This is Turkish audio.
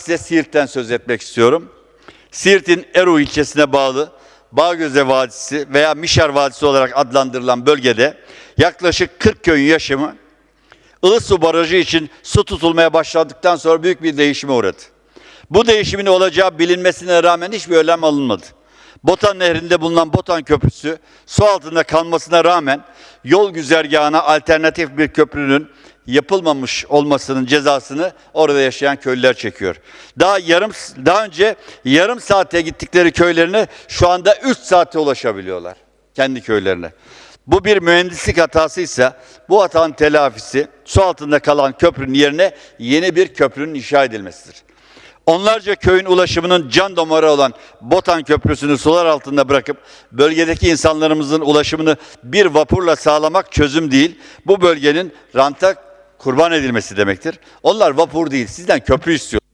Size Siirt'ten söz etmek istiyorum. Siirt'in Eru ilçesine bağlı Bağgöze Vadisi veya Mişar Vadisi olarak adlandırılan bölgede yaklaşık 40 köyün yaşamı Ilısu Barajı için su tutulmaya başladıktan sonra büyük bir değişime uğradı. Bu değişimin olacağı bilinmesine rağmen hiçbir önlem alınmadı. Botan Nehri'nde bulunan Botan Köprüsü su altında kalmasına rağmen yol güzergahına alternatif bir köprünün yapılmamış olmasının cezasını orada yaşayan köylüler çekiyor. Daha yarım daha önce yarım saate gittikleri köylerine şu anda 3 saate ulaşabiliyorlar kendi köylerine. Bu bir mühendislik hatasıysa bu hatanın telafisi su altında kalan köprünün yerine yeni bir köprünün inşa edilmesidir. Onlarca köyün ulaşımının can damarı olan Botan Köprüsü'nü sular altında bırakıp bölgedeki insanlarımızın ulaşımını bir vapurla sağlamak çözüm değil. Bu bölgenin ranta kurban edilmesi demektir. Onlar vapur değil, sizden köprü istiyor.